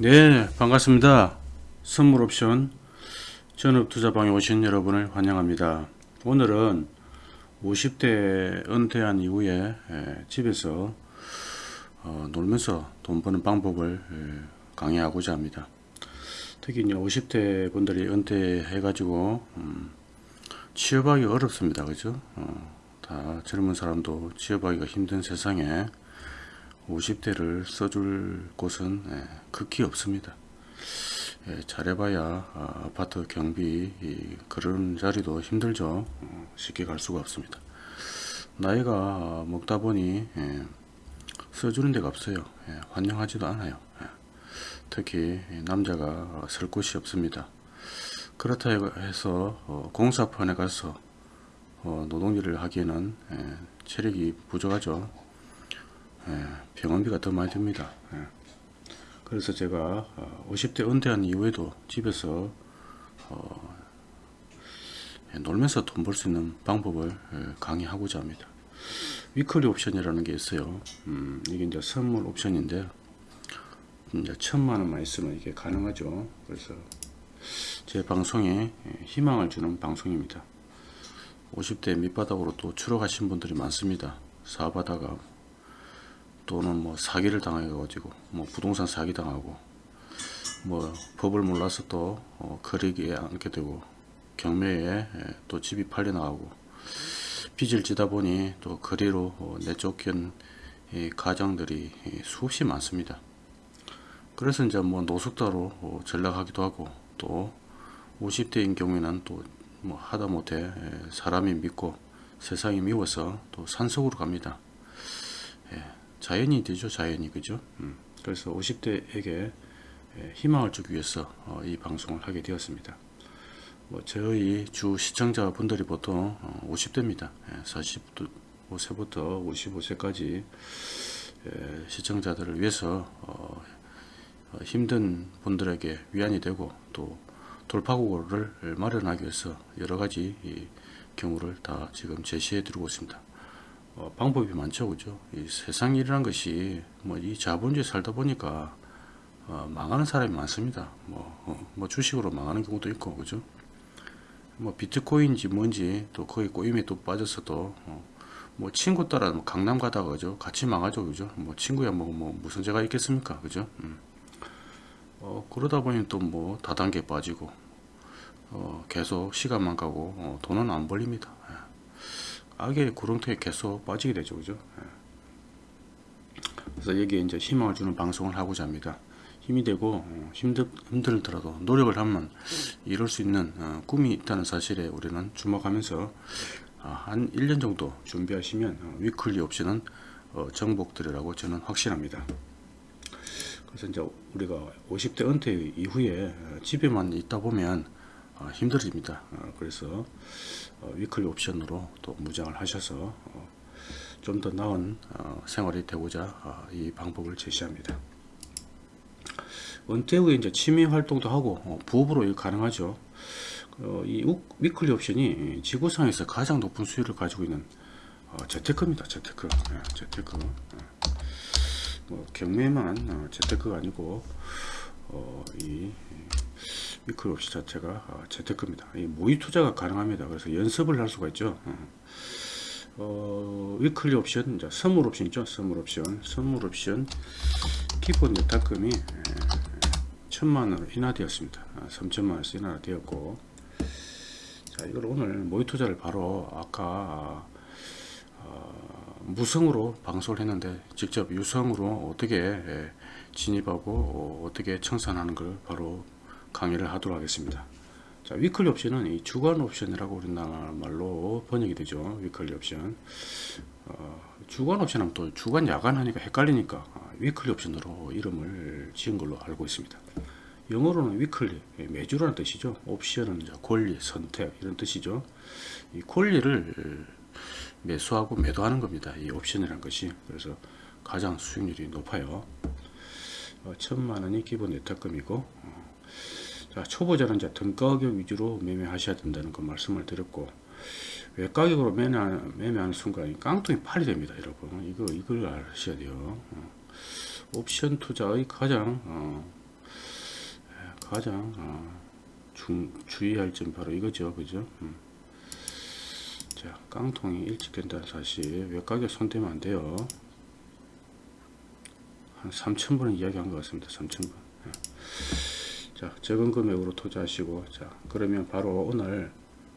네 반갑습니다. 선물 옵션 전업 투자방에 오신 여러분을 환영합니다. 오늘은 50대 은퇴한 이후에 에, 집에서 어, 놀면서 돈 버는 방법을 에, 강의하고자 합니다. 특히 이제 50대 분들이 은퇴해 가지고 음, 취업하기 어렵습니다. 그죠? 어, 다 젊은 사람도 취업하기가 힘든 세상에 50대를 써줄 곳은 예, 극히 없습니다. 예, 잘해봐야 아, 아파트 경비 그런 자리도 힘들죠. 어, 쉽게 갈 수가 없습니다. 나이가 먹다 보니 예, 써주는 데가 없어요. 환영하지도 않아요. 특히 남자가 쓸 곳이 없습니다. 그렇다 해서 어, 공사판에 가서 어, 노동일을 하기에는 체력이 부족하죠. 예, 병원비가 더 많이 듭니다. 예. 그래서 제가 50대 어, 은퇴한 이후에도 집에서 어, 예, 놀면서 돈 벌 수 있는 방법을 강의하고자 합니다. 위클리 옵션이라는 게 있어요. 음, 이게 이제 선물 옵션인데 이제 천만 원만 있으면 이게 가능하죠. 그래서 제 방송에 희망을 주는 방송입니다. 50대 밑바닥으로 또 추락하신 분들이 많습니다. 사업하다가 또는 뭐 사기를 당해 가지고 뭐 부동산 사기 당하고 뭐 법을 몰라서 또 어, 거리기에 앉게 되고 경매에 예, 또 집이 팔려 나가고 빚을 지다 보니 또 거리로 어, 내쫓긴 가정들이 수없이 많습니다. 그래서 이제 뭐 노숙자로 어, 전락하기도 하고 또 50대인 경우에는 또 뭐 하다 못해 예, 사람이 믿고 세상이 미워서 또 산속으로 갑니다. 예. 자연이 되죠 자연이. 그죠? 음. 그래서 50대에게 희망을 주기 위해서 어, 이 방송을 하게 되었습니다. 뭐 저희 주 시청자 분들이 보통 50대입니다. 45세부터 55세까지 시청자들을 위해서 어, 어, 힘든 분들에게 위안이 되고 또 돌파구를 마련하기 위해서 여러가지 경우를 다 지금 제시해 드리고 있습니다 어, 방법이 많죠 그죠? 이 세상 일이란 것이 뭐 이 자본주의 살다 보니까 어, 망하는 사람이 많습니다. 뭐, 어, 뭐 주식으로 망하는 경우도 있고 그죠? 뭐 비트코인지 뭔지 또 거기 꼬임에 또 빠졌어도 어, 뭐 친구 따라 뭐 강남 가다가 그죠? 같이 망하죠 그죠? 뭐 친구야 뭐, 뭐 무슨 죄가 있겠습니까 그죠? 음. 어, 그러다 보니 또 뭐 다단계 빠지고 어, 계속 시간만 가고 어, 돈은 안 벌립니다. 예. 악의 구렁텅이에 계속 빠지게 되죠 그죠? 예. 그래서 여기에 이제 희망을 주는 방송을 하고자 합니다. 힘이 되고 어, 힘들, 힘들더라도 노력을 하면 이룰 수 있는 어, 꿈이 있다는 사실에 우리는 주목하면서 어, 한 1년 정도 준비하시면 weekly 옵션은 정복되리라고 저는 확신합니다. 그래서 이제 우리가 50대 은퇴 이후에 집에만 있다 보면 힘들어집니다 그래서 어, weekly 옵션으로 또 무장을 하셔서 어, 좀더 나은 어, 생활이 되고자 이 방법을 제시합니다. 은퇴 후에 이제 취미 활동도 하고 부업으로 가능하죠. 이 weekly 옵션이 지구상에서 가장 높은 수익을 가지고 있는 재테크입니다. 재테크. 네, 재테크. 네. 뭐 경매만 재테크가 아니고 이 weekly 옵션 자체가 어, 재테크입니다. 모의 투자가 가능합니다. 그래서 연습을 할 수가 있죠. 어, 어 weekly 옵션, 이제 선물 옵션 있죠. 선물 옵션, 선물 옵션 기본 예탁금이 천만 원으로 인하되었습니다. 3천만 아, 원에서 인하 되었고, 자 이걸 오늘 모의 투자를 바로 아까 어, 무성으로 방송을 했는데 직접 유성으로 어떻게 진입하고 어떻게 청산하는 걸 바로 강의를 하도록 하겠습니다. 자, weekly 옵션은 이 주간 옵션이라고 우리나라 말로 번역이 되죠. weekly 옵션. 어, 주간 옵션 하면 또 주간 야간 하니까 헷갈리니까 어, weekly 옵션으로 이름을 지은 걸로 알고 있습니다. 영어로는 위클리, 예, 매주라는 뜻이죠. 옵션은 권리, 선택 이런 뜻이죠. 이 권리를 매수하고 매도하는 겁니다. 이 옵션이라는 것이. 그래서 가장 수익률이 높아요. 어, 천만 원이 기본 예탁금이고 어, 자, 초보자는 이제 등가격 위주로 매매하셔야 된다는 거 말씀을 드렸고 외가격으로 매매하는, 매매하는 순간 깡통이 팔이 됩니다 여러분. 이거 이걸 아셔야 돼요. 어. 옵션 투자의 가장 어, 가장 어, 중, 주의할 점 바로 이거죠. 그죠? 음. 자 깡통이 일찍 된다는 사실. 외곽에 손대면 안 돼요 한 3천분은 이야기한 것 같습니다. 3천분. 예. 자 적은 금액으로 투자하시고 자 그러면 바로 오늘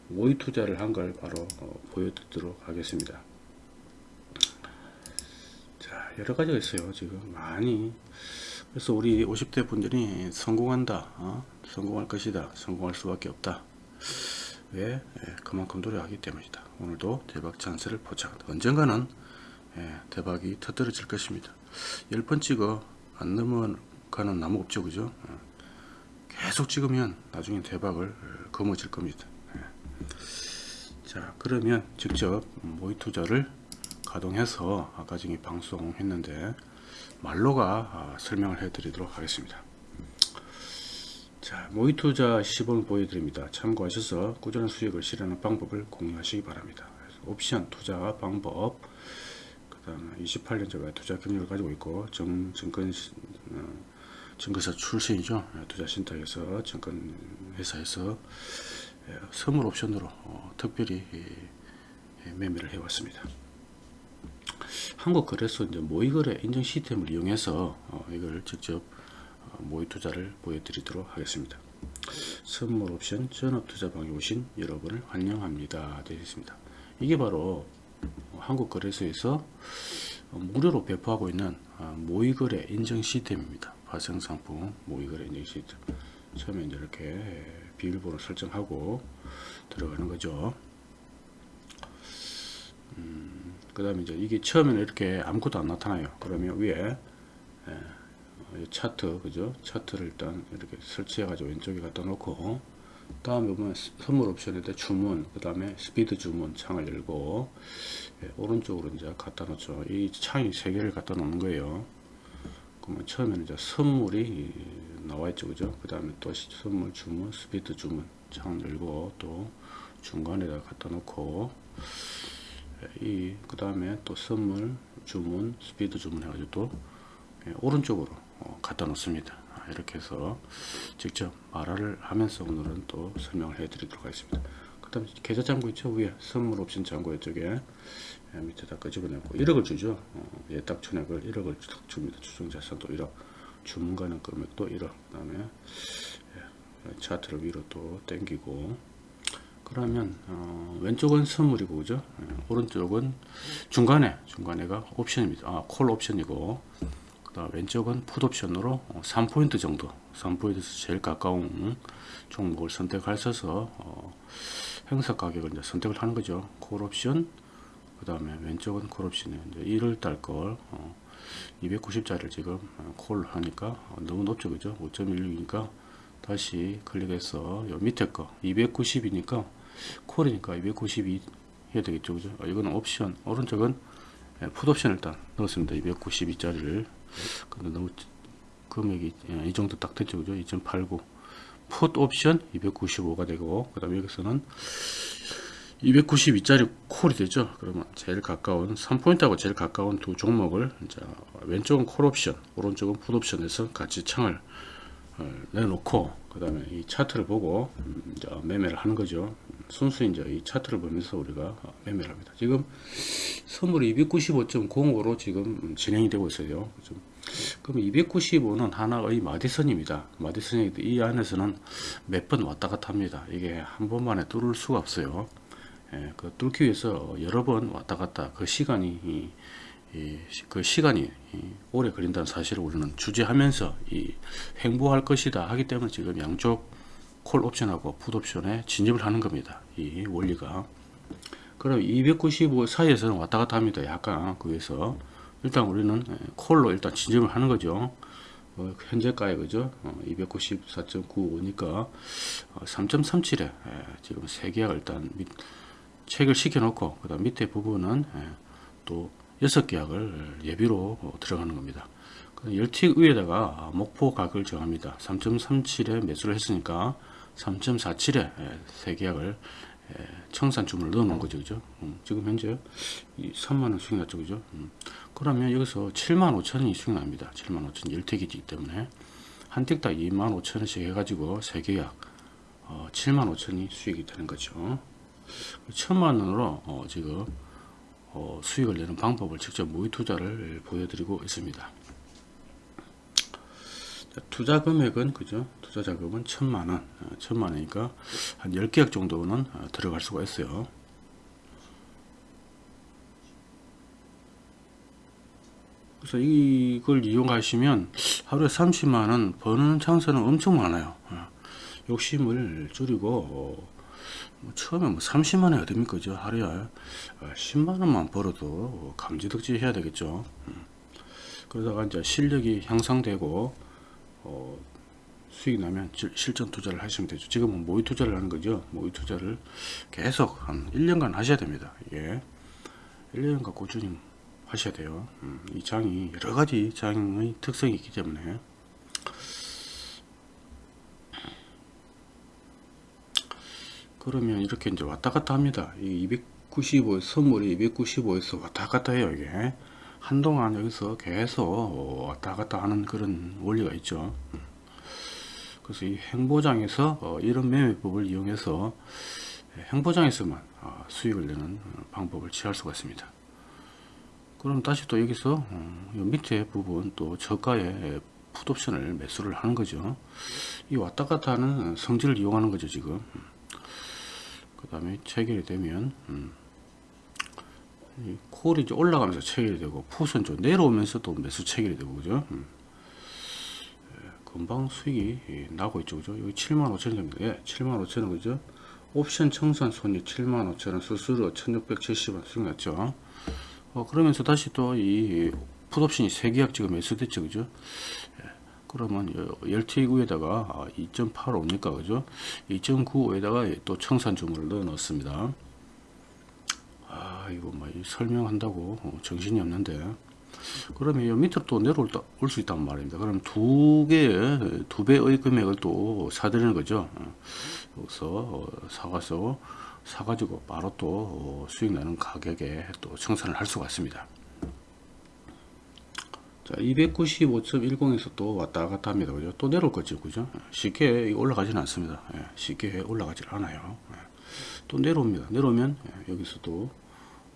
모의 투자를 한 걸 바로 어, 보여드리도록 하겠습니다. 자 여러 가지가 있어요 지금. 많이. 그래서 우리 50대 분들이 성공한다 어? 성공할 것이다 성공할 수밖에 없다. 왜? 예, 그만큼 노력하기 때문이다. 오늘도 대박 찬스를 포착한다 언젠가는 예, 대박이 터뜨려질 것입니다. 10번 찍어. 안 넘어가는 나무 없죠 그죠? 예. 계속 찍으면 나중에 대박을 어, 거머쥘 겁니다. 예. 자 그러면 직접 모의 투자를 가동해서 아까 전에 방송했는데 말로가 아, 설명을 해 드리도록 하겠습니다. 자 모의 투자 시범을 보여드립니다. 참고하셔서 꾸준한 수익을 실현하는 방법을 공유하시기 바랍니다. 옵션 투자 방법 그 다음에 28년째 투자 경력을 가지고 있고 정, 증권 어, 증권사 출신이죠 예, 투자 신탁에서 증권 회사에서 예, 선물 옵션으로 어, 특별히 예, 매매를 해왔습니다 한국거래소 이제 모의거래 인증 시스템을 이용해서 어, 이걸 직접 어, 모의 투자를 보여드리도록 하겠습니다. 선물 옵션 전업 투자 방에 오신 여러분을 환영합니다. 되어 있습니다. 이게 바로 한국거래소에서 어, 무료로 배포하고 있는 어, 모의거래 인증 시스템입니다. 발생상품 모의거래 인증 시스템. 처음에 이제 이렇게 비밀번호 설정하고 들어가는 거죠. 음, 그 다음에 이제 이게 처음에는 이렇게 아무것도 안 나타나요. 그러면 위에 예, 차트, 그죠? 차트를 일단 이렇게 설치해가지고 왼쪽에 갖다 놓고, 다음에 보면 선물 옵션에다 주문, 그 다음에 스피드 주문 창을 열고, 예, 오른쪽으로 이제 갖다 놓죠. 이 창이 세 개를 갖다 놓는 거예요. 그러면 처음에는 이제 선물이 나와 있죠, 그죠? 그 다음에 또 선물 주문, 스피드 주문 창을 열고, 또 중간에다 갖다 놓고, 이그 다음에 또 선물 주문 스피드 주문 해가지고 또 예, 오른쪽으로 어, 갖다 놓습니다 아, 이렇게 해서 직접 말화를 하면서 오늘은 또 설명을 해 드리도록 하겠습니다. 그 다음에 계좌 잔고 있죠? 위에 선물 옵션 잔고 이쪽에. 예, 밑에다 끄집어내고 1억을 주죠? 어, 예탁 천액을 1억을 딱 줍니다. 추정자산도 1억 주문 가능 금액도 1억. 그 다음에 예, 차트를 위로 또 당기고. 그러면 어, 왼쪽은 선물이고 그죠? 예, 오른쪽은 중간에 중간에가 옵션입니다. 아, 콜 옵션이고 그 다음 왼쪽은 풋 옵션으로 3포인트 정도 3포인트에서 제일 가까운 종목을 선택하셔서 어, 행사 가격을 이제 선택을 하는 거죠. 콜 옵션 그 다음에 왼쪽은 콜 옵션이 이제 1월 달 걸 어, 290짜리를 지금 어, 콜 하니까 어, 너무 높죠. 그죠? 5.16이니까 다시 클릭해서 요 밑에 거 290이니까 콜이니까 292 해야 되겠죠. 그죠? 어, 이거는 옵션 오른쪽은 예, 풋 옵션 일단 넣었습니다. 292짜리를 근데 너무 금액이 예, 이 정도 딱 됐죠. 그죠? 2.89 풋 옵션 295가 되고 그 다음에 여기서는 292짜리 콜이 되죠. 그러면 제일 가까운 3포인트하고 제일 가까운 두 종목을 자, 왼쪽은 콜 옵션 오른쪽은 풋 옵션에서 같이 창을 어, 내놓고 그 다음에 이 차트를 보고 음, 이제 매매를 하는 거죠. 순수 이제 이 차트를 보면서 우리가 어, 매매를 합니다. 지금 선물이 295.05로 지금 진행이 되고 있어요. 그럼 295는 하나의 마디선입니다. 마디선이 이 안에서는 몇 번 왔다 갔다 합니다. 이게 한 번만에 뚫을 수가 없어요. 예, 그 뚫기 위해서 여러 번 왔다 갔다 그 시간이 그 시간이 오래 걸린다는 사실을 우리는 주제하면서 이 횡보할 것이다 하기 때문에 지금 양쪽 콜 옵션하고 풋 옵션에 진입을 하는 겁니다. 이 원리가. 그럼 295 사이에서는 왔다 갔다 합니다. 약간 그래서 일단 우리는 콜로 일단 진입을 하는 거죠. 어, 현재가에 그죠? 어, 294.95니까 어, 3.37에 예, 지금 세 계약을 일단 밑, 체결 시켜 놓고 그 다음 밑에 부분은 예, 또 6계약을 예비로 어, 들어가는 겁니다. 10틱 위에다가 목포 가격을 정합니다. 3.37에 매수를 했으니까 3.47에 세 계약을 청산 주문을 넣어 놓은 거죠. 그죠? 음, 지금 현재 3만원 수익 났죠. 그죠? 음, 그러면 여기서 7만 5천이 수익 납니다. 7만 5천 10택이기 때문에 한 틱당 25,000원씩 해가지고 세계약 어, 75,000원이 수익이 되는 거죠. 천만 원으로 어, 지금 어, 수익을 내는 방법을 직접 모의 투자를 보여드리고 있습니다. 자, 투자 금액은 그죠? 투자 자금은 천만 원, 어, 천만 원이니까 한 10계약 정도는 어, 들어갈 수가 있어요. 그래서 이걸 이용하시면 하루에 30만 원 버는 찬스는 엄청 많아요. 어, 욕심을 줄이고 어, 뭐 처음에 뭐 30만 원이 어딥니까? 죠 하루에 어, 10만 원만 벌어도 감지덕지 해야 되겠죠. 음. 그러다가 이제 실력이 향상되고 어, 수익 나면 질- 실전 투자를 하시면 되죠. 지금은 모의 투자를 하는 거죠. 모의 투자를 계속 한 1년간 하셔야 됩니다. 이게 1년간 꾸준히 하셔야 돼요. 음, 이 장이 여러 가지 장의 특성이 있기 때문에 그러면 이렇게 이제 왔다 갔다 합니다. 이 295, 선물이 295에서 왔다 갔다 해요, 이게. 한동안 여기서 계속 왔다 갔다 하는 그런 원리가 있죠. 음. 그래서 이 행보장에서 어, 이런 매매법을 이용해서 행보장에서만 아, 수익을 내는 어, 방법을 취할 수가 있습니다. 그럼 다시 또 여기서 어, 이 밑에 부분 또 저가의 풋옵션을 매수를 하는 거죠. 이 왔다 갔다 하는 성질을 이용하는 거죠, 지금. 그 다음에 체결이 되면 음, 이 콜이 이제 올라가면서 체결이 되고 풋은 좀 내려오면서 또 매수 체결이 되고 그죠? 음. 예, 금방 수익이 예, 나고 있죠 그죠? 여기 7만 5천 원입니다 예, 7만 5천 원 그죠? 옵션 청산 손익 7만 5천 원 수수료 1670원 수익 났죠? 어, 그러면서 다시 또 이 풋옵션이 3계약 지금 매수됐죠 그죠? 예, 그러면 10T구에다가 2.85니까? 그죠? 2.95에다가 또 청산 주문을 넣어 넣습니다. 아 이거 뭐 설명한다고 어, 정신이 없는데. 그러면 이 밑으로 또 내려올 수 있단 말입니다. 그럼 두 개의 두 배의 금액을 또 사드리는 거죠. 어, 여기서 어, 사가서 사가지고 바로 또 어, 수익 나는 가격에 또 청산을 할 수가 있습니다 자 295.10에서 또 왔다 갔다 합니다. 그죠? 또 내려올 거죠 그죠? 쉽게 올라가지는 않습니다. 예, 쉽게 올라가질 않아요. 예. 또 내려옵니다. 내려오면 예, 여기서도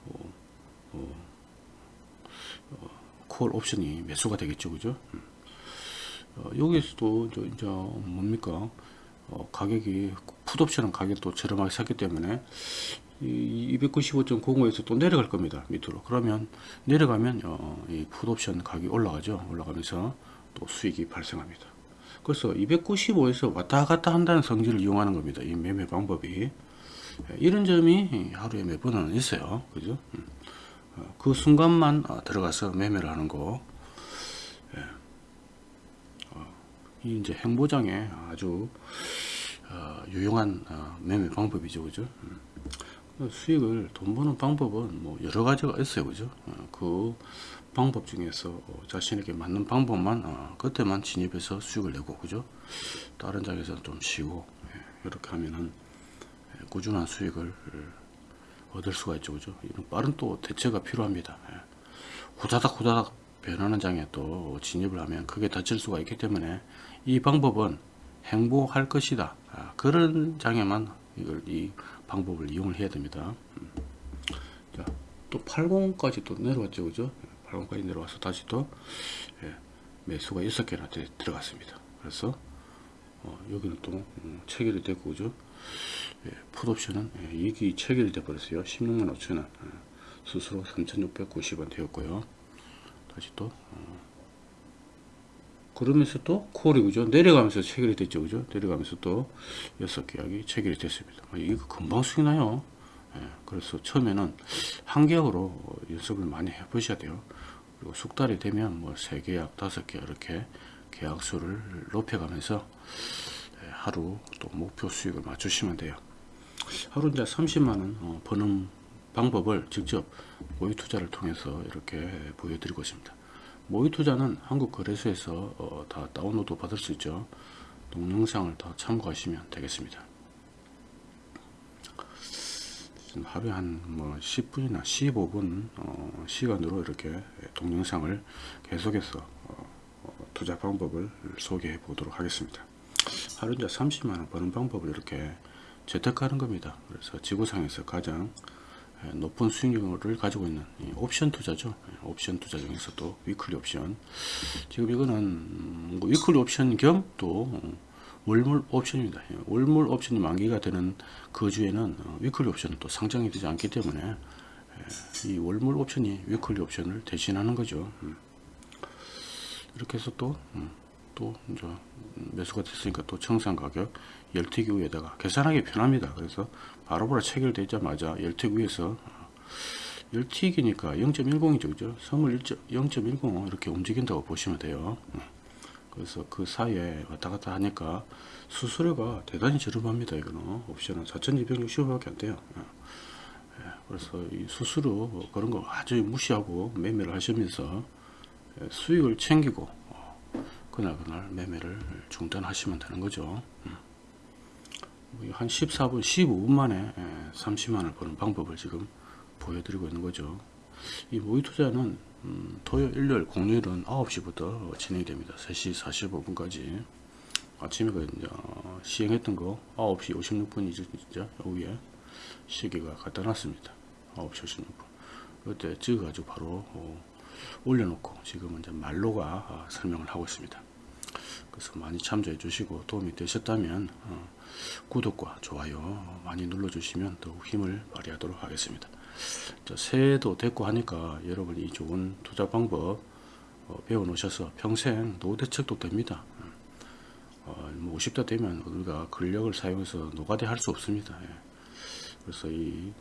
어, 어, 어, 콜 옵션이 매수가 되겠죠 그죠? 음. 어, 여기서도 저, 이제 뭡니까 어, 가격이 풋옵션은 가격도 저렴하게 샀기 때문에 이 295.05에서 또 내려갈 겁니다 밑으로. 그러면 내려가면 어, 이 풋옵션 가격이 올라가죠? 올라가면서 또 수익이 발생합니다. 그래서 295에서 왔다 갔다 한다는 성질을 이용하는 겁니다 이 매매 방법이. 예, 이런 점이 하루에 몇 번은 있어요. 그죠? 음. 어, 그 순간만 어, 들어가서 매매를 하는 거 예. 어, 이 이제 행보장에 아주 어, 유용한 어, 매매 방법이죠. 그죠? 음. 수익을 돈 버는 방법은 뭐 여러 가지가 있어요. 그죠? 어, 그 방법 중에서 어, 자신에게 맞는 방법만 어, 그때만 진입해서 수익을 내고 그죠? 다른 장에서는 좀 쉬고 예, 이렇게 하면은 예, 꾸준한 수익을 예, 얻을 수가 있죠. 그죠? 이런 빠른 또 대처가 필요합니다. 예. 후다닥 후다닥 변하는 장에 또 진입을 하면 크게 다칠 수가 있기 때문에 이 방법은 행복할 것이다. 아, 그런 장에만 이걸 이 방법을 이용을 해야 됩니다. 음. 자, 또 80까지 또 내려왔죠 그죠? 80까지 내려와서 다시 또 예, 매수가 6개나 들어갔습니다. 그래서 어, 여기는 또 음, 체결이 됐고 그죠? 예, 풋옵션은 예, 이익이 체결이 돼 버렸어요. 16만 5천원. 예, 스스로 3690원 되었고요 다시 또. 어, 그러면서 또 콜이 그죠? 내려가면서 체결이 됐죠 그죠? 내려가면서 또 여섯 계약이 체결이 됐습니다. 아, 이거 금방 수익 나요? 예, 그래서 처음에는 한 계약으로 연습을 많이 해 보셔야 돼요. 그리고 숙달이 되면 뭐 세 계약 다섯 계약 이렇게 계약 수를 높여가면서 예, 하루 또 목표 수익을 맞추시면 돼요. 하루 이제 30만원 어, 버는 방법을 직접 모의 투자를 통해서 이렇게 보여드리고 있습니다 모의 투자는 한국 거래소에서 어, 다 다운로드 받을 수 있죠. 동영상을 다 참고하시면 되겠습니다. 하루에 한뭐 10분이나 15분 어, 시간으로 이렇게 동영상을 계속해서 어, 투자 방법을 소개해 보도록 하겠습니다. 하루 이제 30만원 버는 방법을 이렇게 재테크하는 겁니다. 그래서 지구상에서 가장 높은 수익률을 가지고 있는 옵션 투자죠. 옵션 투자 중에서도 weekly 옵션. 지금 이거는 뭐 weekly 옵션 겸 또 월물 옵션입니다. 월물 옵션이 만기가 되는 그 주에는 weekly 옵션은 또 상장이 되지 않기 때문에 이 월물 옵션이 weekly 옵션을 대신하는 거죠. 음. 이렇게 해서 또, 음, 또 이제 매수가 됐으니까 또 청산 가격 열 tick 위에다가 계산하기 편합니다. 그래서 바로바로 체결되자마자 열 tick 위에서 열 tick이니까 0.10이죠, 그죠? 선물 0.10 이렇게 움직인다고 보시면 돼요. 음. 그래서 그 사이에 왔다 갔다 하니까 수수료가 대단히 저렴합니다. 이거는 옵션은 4,260원 밖에 안 돼요. 예, 그래서 이 수수료 뭐 그런 거 아주 무시하고 매매를 하시면서 예, 수익을 챙기고 어, 그날 그날 매매를 중단하시면 되는 거죠. 한 14분, 15분 만에 30만원을 버는 방법을 지금 보여드리고 있는 거죠. 이 모의 투자는 음, 토요일, 일요일, 공휴일은 9시부터 진행이 됩니다. 3시 45분까지. 아침에 그 이제 어, 시행했던 거 9시 56분이죠, 진짜 오후에 시기가 갖다 놨습니다. 9시 56분. 그때 찍어 가지고 바로 어, 올려놓고 지금은 이제 말로가 어, 설명을 하고 있습니다. 그래서 많이 참조해 주시고 도움이 되셨다면 어, 구독과 좋아요 많이 눌러 주시면 더욱 힘을 발휘하도록 하겠습니다. 자, 새해도 됐고 하니까 여러분이 이 좋은 투자 방법 어, 배워 놓으셔서 평생 노대책도 됩니다. 어, 뭐 50대 되면 우리가 근력을 사용해서 노가대 할 수 없습니다. 예. 그래서 이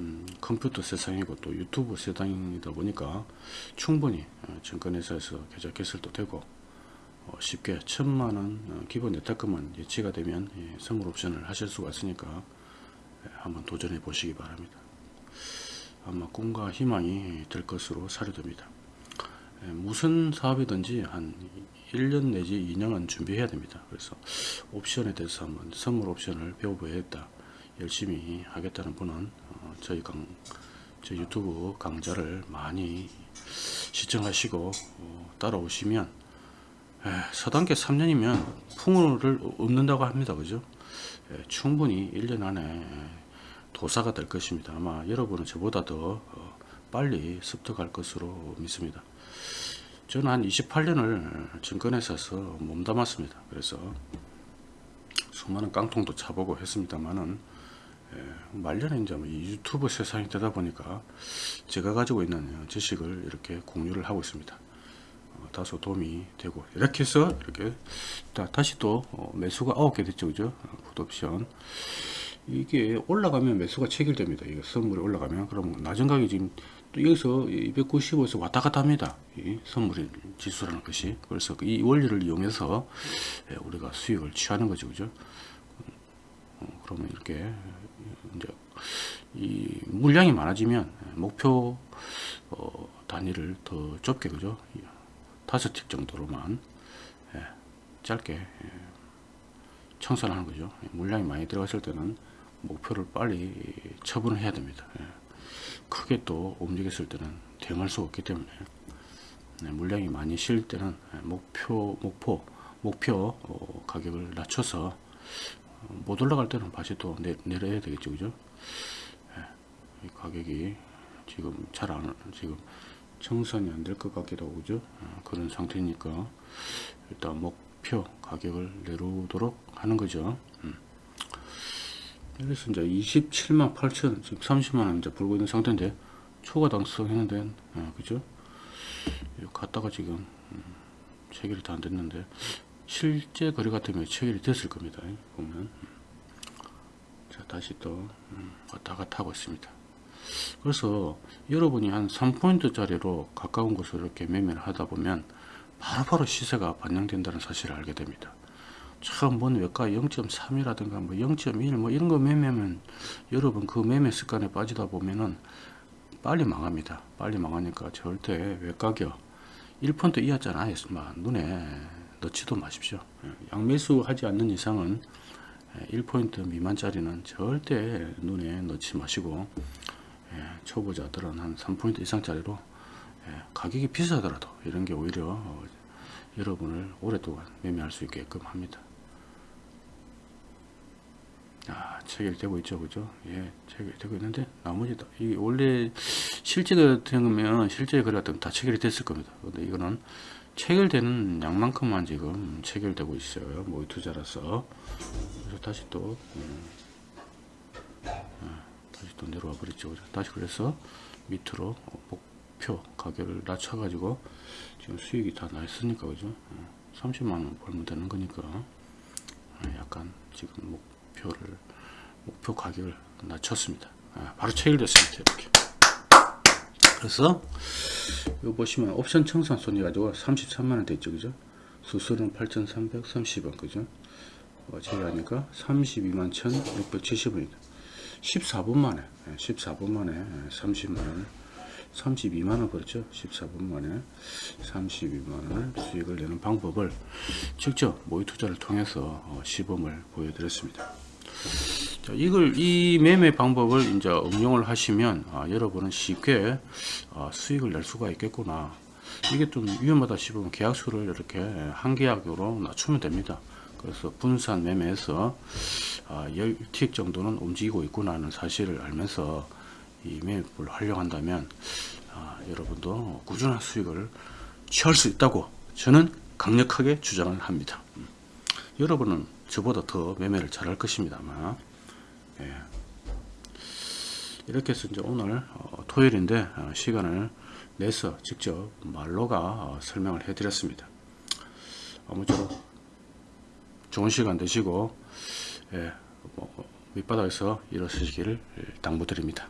음, 컴퓨터 세상이고 또 유튜브 세상이다 보니까 충분히 어, 증권회사에서 계좌 개설도 되고 어, 쉽게 천만원 어, 기본 예탁금은 예치가 되면 예, 선물 옵션을 하실 수가 있으니까 예, 한번 도전해 보시기 바랍니다. 아마 꿈과 희망이 될 것으로 사료됩니다. 예, 무슨 사업이든지 한 1년 내지 2년은 준비해야 됩니다. 그래서 옵션에 대해서 한번 선물 옵션을 배워보야겠다. 열심히 하겠다는 분은 어, 저희 강, 저희 유튜브 강좌를 많이 시청하시고 어, 따라오시면 에, 서단계 3년이면 풍우를 얻는다고 합니다. 그죠? 에, 충분히 1년 안에 도사가 될 것입니다. 아마 여러분은 저보다 더 어, 빨리 습득할 것으로 믿습니다. 저는 한 28년을 증권회사에서 몸담았습니다. 그래서 수많은 깡통도 차보고 했습니다만은 예, 말년에 이제 뭐 유튜브 세상이 되다 보니까 제가 가지고 있는 지식을 이렇게 공유를 하고 있습니다. 어, 다소 도움이 되고 이렇게 해서 이렇게 다, 시또 어, 매수가 9개 됐죠, 그죠? 풋옵션 이게 올라가면 매수가 체결됩니다. 이거 선물이 올라가면 그럼 낮은 가격이 지금 또 여기서 295에서 왔다 갔다 합니다. 이 선물 지수라는 것이. 그래서 이 원리를 이용해서 예, 우리가 수익을 취하는 거죠. 그죠? 어, 그러면 이렇게 이제 이 물량이 많아지면 목표 어, 단위를 더 좁게 그죠? 다섯 틱 정도로만 예, 짧게 예, 청산하는 거죠. 물량이 많이 들어갔을 때는 목표를 빨리 처분을 해야 됩니다. 예. 크게 또 움직였을 때는 대응할 수 없기 때문에 네, 물량이 많이 실 때는 목표 목표 목표 어, 가격을 낮춰서 어, 못 올라갈 때는 다시 또 내, 내려야 되겠죠 그죠 예, 가격이 지금 잘 안 지금 청산이 안 될 것 같기도 하고 그죠 어, 그런 상태니까 일단 목표 가격을 내려오도록 하는 거죠 음. 그래서 이제 27만 8천 지금 30만 원 이제 불고 있는 상태인데 초과 당성했는데 아, 그죠? 갔다가 지금 음, 체결이 다 안 됐는데 실제 거래 같으면 체결이 됐을 겁니다. 보면 자 다시 또 음, 왔다 갔다 하고 있습니다. 그래서 여러분이 한 3포인트 짜리로 가까운 곳으로 이렇게 매매를 하다 보면 바로바로 시세가 반영된다는 사실을 알게 됩니다. 본 외과 0.3이라든가 뭐 0.1 뭐 이런 거 매매면 여러분 그 매매 습관에 빠지다 보면은 빨리 망합니다. 빨리 망하니까 절대 외가격 1펀트 이하짜는 아예 눈에 넣지도 마십시오. 예, 양매수 하지 않는 이상은 1포인트 미만짜리는 절대 눈에 넣지 마시고 예, 초보자들은 한 3포인트 이상짜리로 예, 가격이 비싸더라도 이런 게 오히려 여러분을 오랫동안 매매할 수 있게끔 합니다. 아, 체결되고 있죠, 그죠? 예, 체결되고 있는데 나머지 다 이게 원래 실제가 되면 실제 거래 같은 다 체결이 됐을 겁니다. 근데 이거는 체결되는 양만큼만 지금 체결되고 있어요. 모의 투자라서 그래서 다시 또 음, 아, 다시 또 내려와 버렸죠. 그죠? 다시 그래서 밑으로 어, 목표 가격을 낮춰 가지고 지금 수익이 다 났으니까 그죠? 어, 30만 원 벌면 되는 거니까 어, 약간 지금 목표를 목표 가격을 낮췄습니다. 아, 바로 체결됐습니다. 이렇게. 그래서 이거 보시면 옵션 청산 손이 가지고 33만 원 됐죠, 그죠? 수수료는 8,330원, 그죠? 어, 제외하니까 32만 1,670원입니다. 14분 만에, 14분 만에 30만 원, 32만 원 벌었죠. 14분 만에 32만 원을 수익을 내는 방법을 직접 모의 투자를 통해서 어, 시범을 보여드렸습니다. 자, 이걸 이 매매 방법을 이제 응용을 하시면 아, 여러분은 쉽게 아, 수익을 낼 수가 있겠구나. 이게 좀 위험하다 싶으면 계약수를 이렇게 한 계약으로 낮추면 됩니다. 그래서 분산 매매에서 아, 10틱 정도는 움직이고 있구나 하는 사실을 알면서 이 매매법을 활용한다면 아, 여러분도 꾸준한 수익을 취할 수 있다고 저는 강력하게 주장을 합니다. 음. 여러분은 저보다 더 매매를 잘할 것입니다. 아마. 예. 이렇게 해서 이제 오늘 어, 토요일인데 어, 시간을 내서 직접 말로가 어, 설명을 해 드렸습니다. 아무쪼록 좋은 시간 되시고 예, 뭐, 밑바닥에서 일어서시기를 당부드립니다.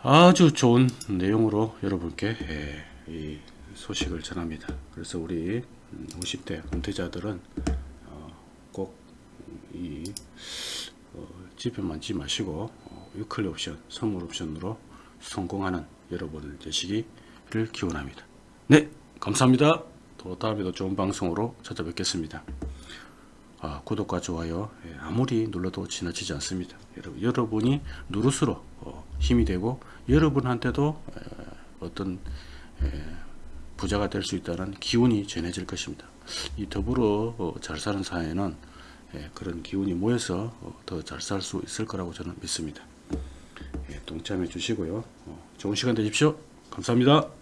아주 좋은 내용으로 여러분께 예, 이 소식을 전합니다. 그래서 우리 50대 은퇴자들은 어, 꼭이 어, 지표만 지 마시고 어, 위클리 옵션, 선물 옵션으로 성공하는 여러분을 되시기를 기원합니다. 네, 감사합니다. 또 다음에도 좋은 방송으로 찾아뵙겠습니다. 아, 구독과 좋아요 예, 아무리 눌러도 지나치지 않습니다. 여러분, 여러분이 누를수록 어, 힘이 되고 여러분한테도 에, 어떤 에, 부자가 될 수 있다는 기운이 전해질 것입니다. 이 더불어 어, 잘 사는 사회는 예, 그런 기운이 모여서 어, 더잘 살 수 있을 거라고 저는 믿습니다. 예, 동참해 주시고요. 어, 좋은 시간 되십시오. 감사합니다.